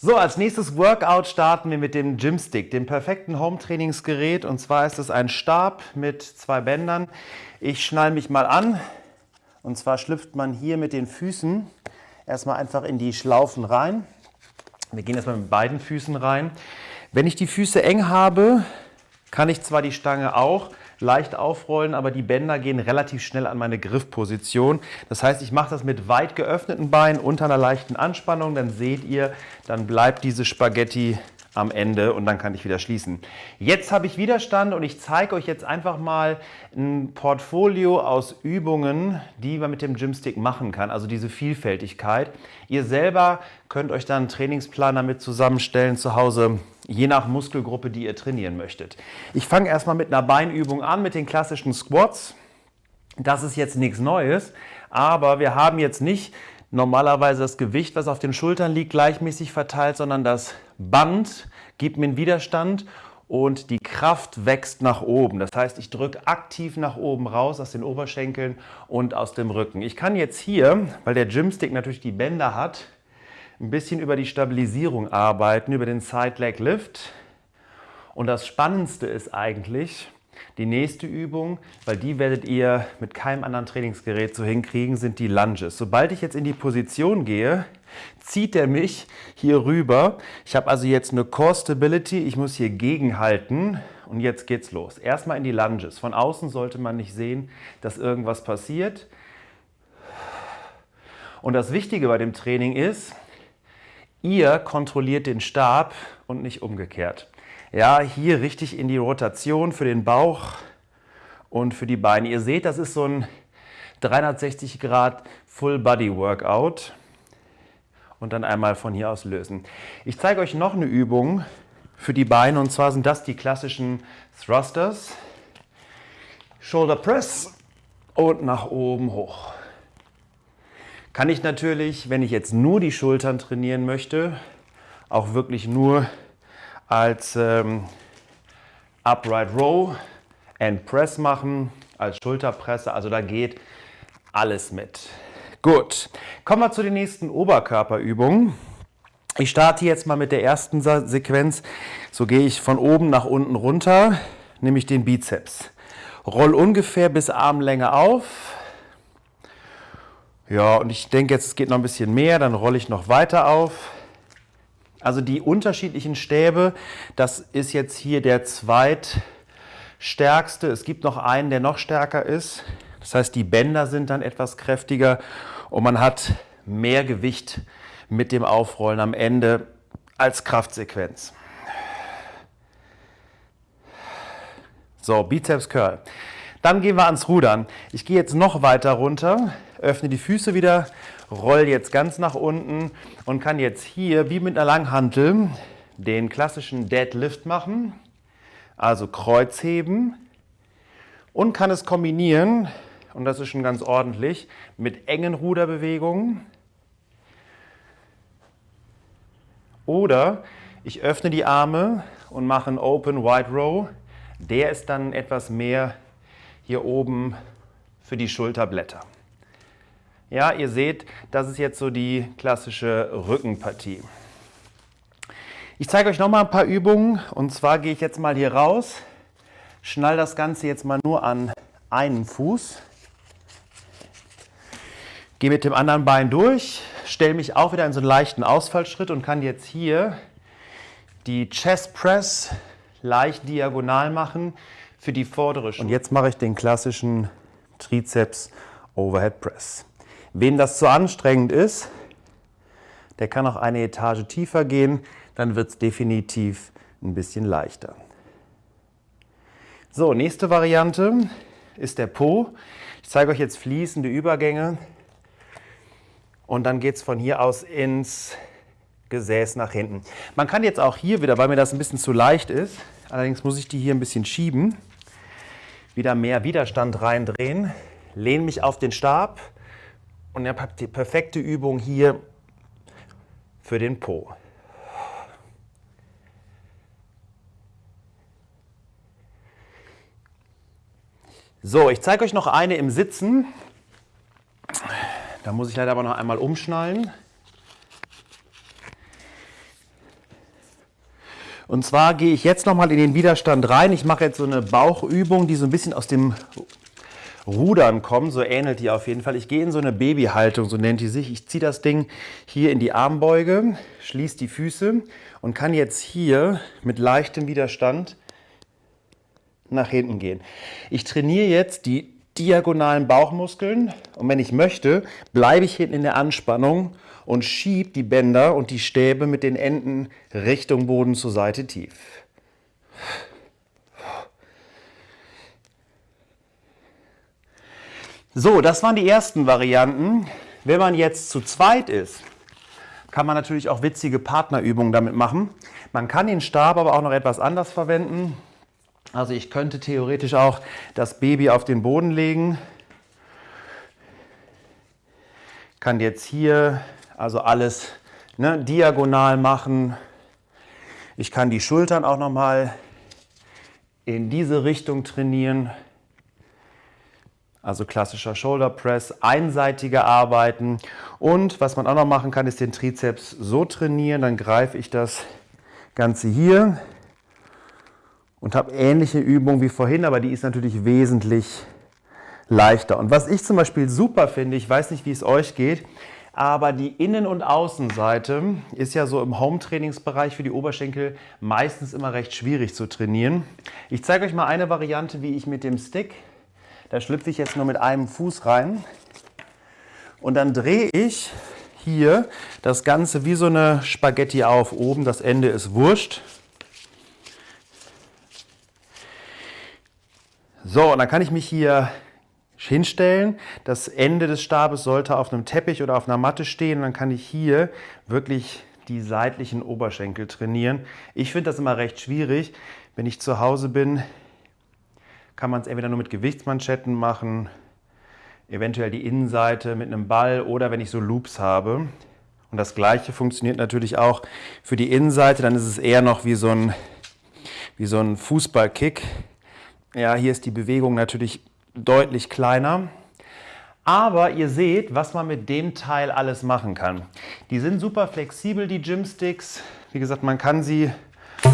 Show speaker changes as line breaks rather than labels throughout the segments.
So, als nächstes Workout starten wir mit dem Gymstick, dem perfekten Home-Trainingsgerät. Und zwar ist es ein Stab mit zwei Bändern. Ich schnall mich mal an. Und zwar schlüpft man hier mit den Füßen erstmal einfach in die Schlaufen rein. Wir gehen erstmal mit beiden Füßen rein. Wenn ich die Füße eng habe, kann ich zwar die Stange auch leicht aufrollen, aber die Bänder gehen relativ schnell an meine Griffposition. Das heißt, ich mache das mit weit geöffneten Beinen unter einer leichten Anspannung. Dann seht ihr, dann bleibt diese Spaghetti am Ende und dann kann ich wieder schließen. Jetzt habe ich Widerstand und ich zeige euch jetzt einfach mal ein Portfolio aus Übungen, die man mit dem Gymstick machen kann, also diese Vielfältigkeit. Ihr selber könnt euch dann einen Trainingsplan damit zusammenstellen zu Hause, je nach Muskelgruppe, die ihr trainieren möchtet. Ich fange erstmal mit einer Beinübung an, mit den klassischen Squats. Das ist jetzt nichts Neues, aber wir haben jetzt nicht normalerweise das Gewicht, was auf den Schultern liegt, gleichmäßig verteilt, sondern das Band gibt mir einen Widerstand und die Kraft wächst nach oben. Das heißt, ich drücke aktiv nach oben raus aus den Oberschenkeln und aus dem Rücken. Ich kann jetzt hier, weil der Gymstick natürlich die Bänder hat, ein bisschen über die Stabilisierung arbeiten, über den Side Leg Lift. Und das Spannendste ist eigentlich, die nächste Übung, weil die werdet ihr mit keinem anderen Trainingsgerät so hinkriegen, sind die Lunges. Sobald ich jetzt in die Position gehe, zieht er mich hier rüber. Ich habe also jetzt eine Core Stability, ich muss hier gegenhalten und jetzt geht's los. Erstmal in die Lunges. Von außen sollte man nicht sehen, dass irgendwas passiert. Und das Wichtige bei dem Training ist, ihr kontrolliert den Stab und nicht umgekehrt. Ja, hier richtig in die Rotation für den Bauch und für die Beine. Ihr seht, das ist so ein 360 Grad Full Body Workout. Und dann einmal von hier aus lösen. Ich zeige euch noch eine Übung für die Beine und zwar sind das die klassischen Thrusters. Shoulder Press und nach oben hoch. Kann ich natürlich, wenn ich jetzt nur die Schultern trainieren möchte, auch wirklich nur als ähm, Upright Row and Press machen, als Schulterpresse. Also da geht alles mit. Gut, kommen wir zu den nächsten Oberkörperübungen. Ich starte jetzt mal mit der ersten Sequenz. So gehe ich von oben nach unten runter, nehme ich den Bizeps. Roll ungefähr bis Armlänge auf. Ja, und ich denke jetzt, es geht noch ein bisschen mehr, dann rolle ich noch weiter auf. Also die unterschiedlichen Stäbe, das ist jetzt hier der zweitstärkste. Es gibt noch einen, der noch stärker ist. Das heißt, die Bänder sind dann etwas kräftiger und man hat mehr Gewicht mit dem Aufrollen am Ende als Kraftsequenz. So, Bizeps Curl. Dann gehen wir ans Rudern. Ich gehe jetzt noch weiter runter, öffne die Füße wieder roll jetzt ganz nach unten und kann jetzt hier wie mit einer Langhantel den klassischen Deadlift machen, also Kreuzheben und kann es kombinieren, und das ist schon ganz ordentlich, mit engen Ruderbewegungen. Oder ich öffne die Arme und mache einen Open Wide Row. Der ist dann etwas mehr hier oben für die Schulterblätter. Ja, ihr seht, das ist jetzt so die klassische Rückenpartie. Ich zeige euch noch mal ein paar Übungen und zwar gehe ich jetzt mal hier raus, schnall das Ganze jetzt mal nur an einen Fuß, gehe mit dem anderen Bein durch, stelle mich auch wieder in so einen leichten Ausfallschritt und kann jetzt hier die Chest Press leicht diagonal machen für die vordere Schulter. Und jetzt mache ich den klassischen Trizeps Overhead Press. Wem das zu anstrengend ist, der kann auch eine Etage tiefer gehen, dann wird es definitiv ein bisschen leichter. So, nächste Variante ist der Po. Ich zeige euch jetzt fließende Übergänge und dann geht es von hier aus ins Gesäß nach hinten. Man kann jetzt auch hier wieder, weil mir das ein bisschen zu leicht ist, allerdings muss ich die hier ein bisschen schieben, wieder mehr Widerstand reindrehen, lehne mich auf den Stab, und ihr habt die perfekte Übung hier für den Po. So, ich zeige euch noch eine im Sitzen. Da muss ich leider aber noch einmal umschnallen. Und zwar gehe ich jetzt nochmal in den Widerstand rein. Ich mache jetzt so eine Bauchübung, die so ein bisschen aus dem Rudern kommt. So ähnelt die auf jeden Fall. Ich gehe in so eine Babyhaltung, so nennt die sich. Ich ziehe das Ding hier in die Armbeuge, schließe die Füße und kann jetzt hier mit leichtem Widerstand nach hinten gehen. Ich trainiere jetzt die diagonalen Bauchmuskeln und wenn ich möchte, bleibe ich hinten in der Anspannung und schiebe die Bänder und die Stäbe mit den Enden Richtung Boden zur Seite tief. So, das waren die ersten Varianten. Wenn man jetzt zu zweit ist, kann man natürlich auch witzige Partnerübungen damit machen. Man kann den Stab aber auch noch etwas anders verwenden. Also ich könnte theoretisch auch das Baby auf den Boden legen. Kann jetzt hier also alles ne, diagonal machen. Ich kann die Schultern auch noch mal in diese Richtung trainieren. Also klassischer Shoulder Press, einseitige arbeiten. Und was man auch noch machen kann, ist den Trizeps so trainieren. Dann greife ich das Ganze hier und habe ähnliche Übungen wie vorhin, aber die ist natürlich wesentlich leichter. Und was ich zum Beispiel super finde, ich weiß nicht, wie es euch geht, aber die Innen- und Außenseite ist ja so im Home-Trainingsbereich für die Oberschenkel meistens immer recht schwierig zu trainieren. Ich zeige euch mal eine Variante, wie ich mit dem Stick, da schlüpfe ich jetzt nur mit einem Fuß rein und dann drehe ich hier das Ganze wie so eine Spaghetti auf. Oben das Ende ist wurscht. So, und dann kann ich mich hier hinstellen. Das Ende des Stabes sollte auf einem Teppich oder auf einer Matte stehen. Und dann kann ich hier wirklich die seitlichen Oberschenkel trainieren. Ich finde das immer recht schwierig. Wenn ich zu Hause bin, kann man es entweder nur mit Gewichtsmanschetten machen, eventuell die Innenseite mit einem Ball oder wenn ich so Loops habe. Und das gleiche funktioniert natürlich auch für die Innenseite. Dann ist es eher noch wie so ein, wie so ein Fußballkick. Ja, hier ist die Bewegung natürlich deutlich kleiner. Aber ihr seht, was man mit dem Teil alles machen kann. Die sind super flexibel, die Gymsticks. Wie gesagt, man kann sie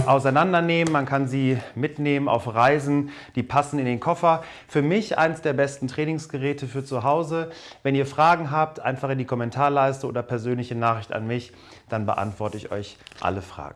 auseinandernehmen, man kann sie mitnehmen auf Reisen, die passen in den Koffer. Für mich eines der besten Trainingsgeräte für zu Hause. Wenn ihr Fragen habt, einfach in die Kommentarleiste oder persönliche Nachricht an mich, dann beantworte ich euch alle Fragen.